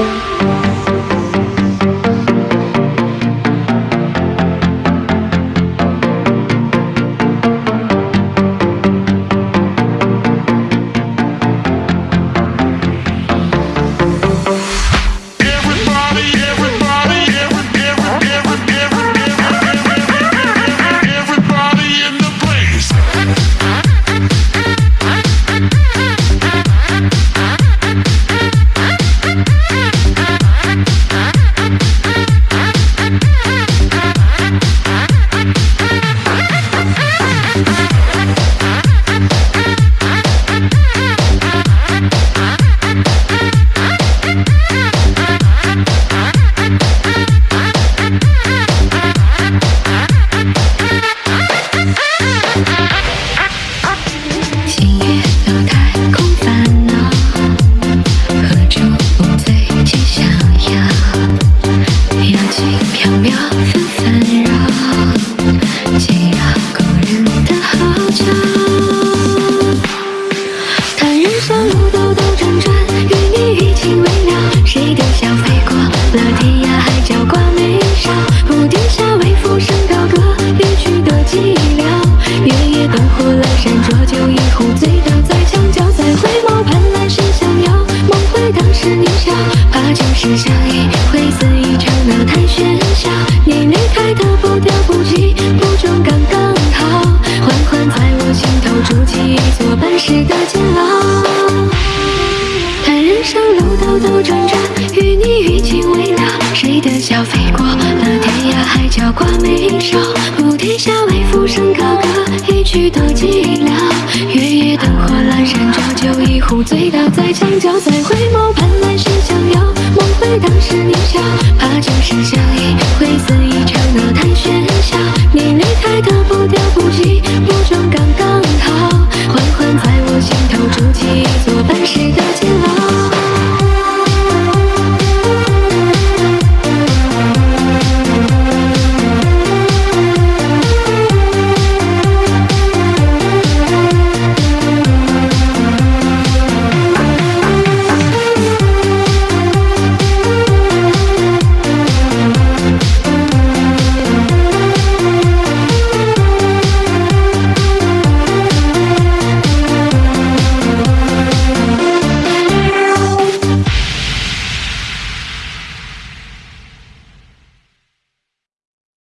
Thank you. 角挂眉梢菩提下为浮生高歌一曲多寂寥月夜灯火阑珊浊酒一壶醉倒在墙角再回眸盼来世相邀梦回当时年少怕旧时相音会肆意吵闹太喧嚣你离开的步调不急不重刚刚好缓缓在我心头筑起一座半世的监牢叹人生路兜兜转转的笑飞过了天涯海角，挂眉梢。菩提下为浮生高歌，一曲多寂寥。月夜灯火阑珊，浊酒一壶，醉倒在墙角，再回眸盼来世相邀。梦回当时年少，怕旧时相忆，会肆意吵闹，太喧嚣。你离开的步调不羁，不重刚刚好。缓缓在我心头筑起一座半世的。